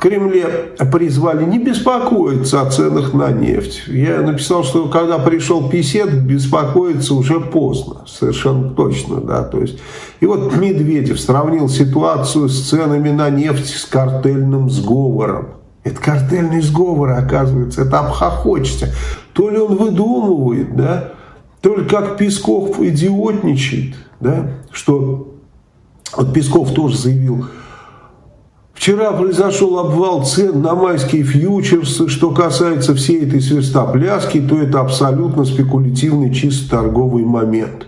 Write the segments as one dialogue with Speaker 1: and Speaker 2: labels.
Speaker 1: Кремле призвали не беспокоиться о ценах на нефть. Я написал, что когда пришел Писет, беспокоиться уже поздно, совершенно точно, да, то есть. И вот Медведев сравнил ситуацию с ценами на нефть с картельным сговором. Это картельный сговор, оказывается, это обхохочется. То ли он выдумывает, да, то ли как Песков идиотничает, да, что вот Песков тоже заявил, Вчера произошел обвал цен на майские фьючерсы. Что касается всей этой свистопляски, то это абсолютно спекулятивный чисто торговый момент.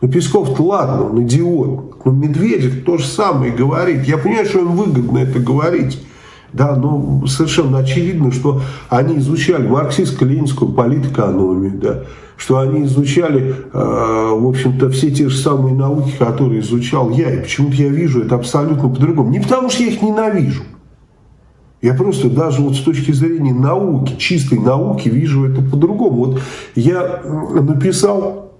Speaker 1: Но Песков-то ладно, он идиот. Но Медведев то же самое говорит. Я понимаю, что им выгодно это говорить. Да, но совершенно очевидно, что они изучали марксистско-ленинскую политэкономию, да, что они изучали, э, в общем-то, все те же самые науки, которые изучал я. И почему-то я вижу это абсолютно по-другому. Не потому, что я их ненавижу. Я просто даже вот с точки зрения науки, чистой науки, вижу это по-другому. Вот я написал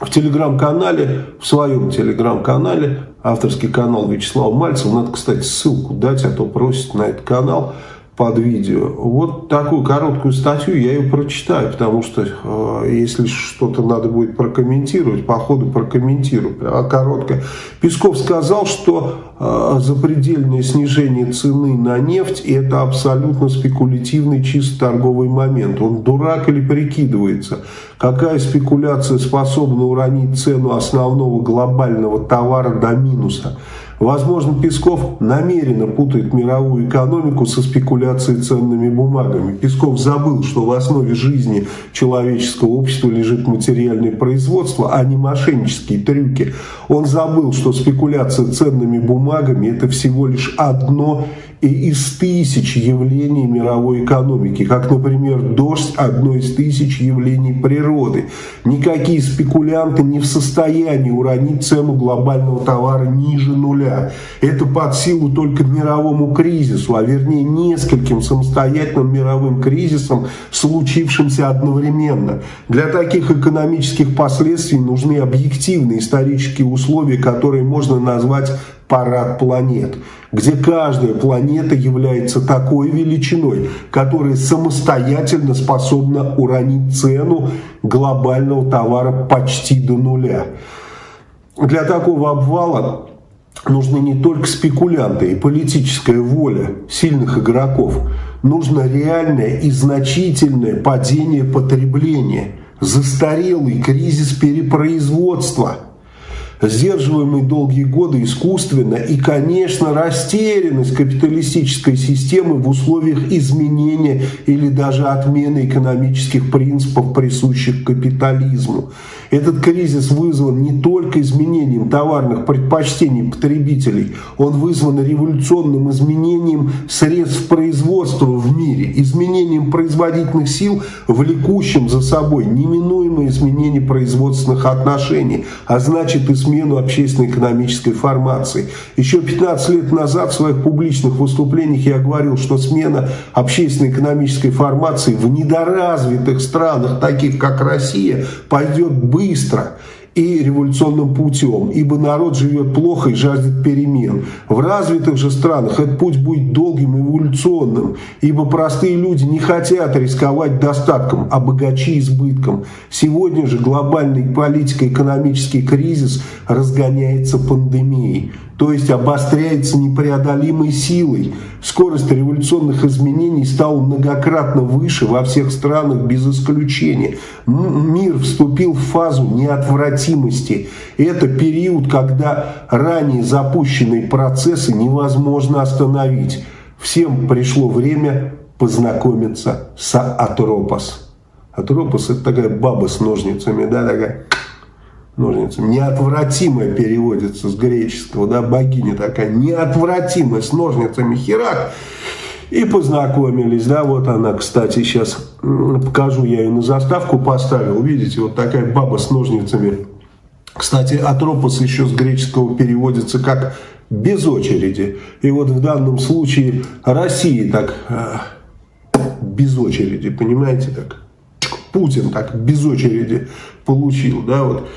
Speaker 1: в телеграм-канале, в своем телеграм-канале, авторский канал Вячеслава Мальцева, надо, кстати, ссылку дать, а то просит на этот канал – под видео. Вот такую короткую статью я ее прочитаю, потому что э, если что-то надо будет прокомментировать, по ходу прокомментирую. А короткая. Песков сказал, что э, запредельное снижение цены на нефть это абсолютно спекулятивный чисто торговый момент. Он дурак или прикидывается? Какая спекуляция способна уронить цену основного глобального товара до минуса? Возможно, Песков намеренно путает мировую экономику со спекуляцией ценными бумагами. Песков забыл, что в основе жизни человеческого общества лежит материальное производство, а не мошеннические трюки. Он забыл, что спекуляция ценными бумагами – это всего лишь одно из тысяч явлений мировой экономики, как, например, дождь – одно из тысяч явлений природы. Никакие спекулянты не в состоянии уронить цену глобального товара ниже нуля. Это под силу только мировому кризису, а вернее нескольким самостоятельным мировым кризисам, случившимся одновременно. Для таких экономических последствий нужны объективные исторические условия, которые можно назвать парад планет, где каждая планета является такой величиной, которая самостоятельно способна уронить цену глобального товара почти до нуля. Для такого обвала нужны не только спекулянты и политическая воля сильных игроков, нужно реальное и значительное падение потребления, застарелый кризис перепроизводства – сдерживаемый долгие годы искусственно и, конечно, растерянность капиталистической системы в условиях изменения или даже отмены экономических принципов, присущих капитализму. Этот кризис вызван не только изменением товарных предпочтений потребителей, он вызван революционным изменением средств производства в мире, изменением производительных сил, влекущим за собой неминуемое изменение производственных отношений, а значит и смену общественно-экономической формации. Еще 15 лет назад в своих публичных выступлениях я говорил, что смена общественно-экономической формации в недоразвитых странах, таких как Россия, пойдет быстро и революционным путем, ибо народ живет плохо и жаждет перемен. В развитых же странах этот путь будет долгим и эволюционным, ибо простые люди не хотят рисковать достатком, а богачи избытком. Сегодня же глобальный политико-экономический кризис разгоняется пандемией то есть обостряется непреодолимой силой. Скорость революционных изменений стала многократно выше во всех странах без исключения. Мир вступил в фазу неотвратимости. Это период, когда ранее запущенные процессы невозможно остановить. Всем пришло время познакомиться с Атропос. Атропос это такая баба с ножницами, да, такая ножницами. Неотвратимая переводится с греческого, да, богиня такая, неотвратимая с ножницами херак. И познакомились, да, вот она, кстати, сейчас покажу, я ее на заставку поставил, видите, вот такая баба с ножницами. Кстати, атропос еще с греческого переводится как без очереди. И вот в данном случае России так э, без очереди, понимаете, так Путин так без очереди получил, да, вот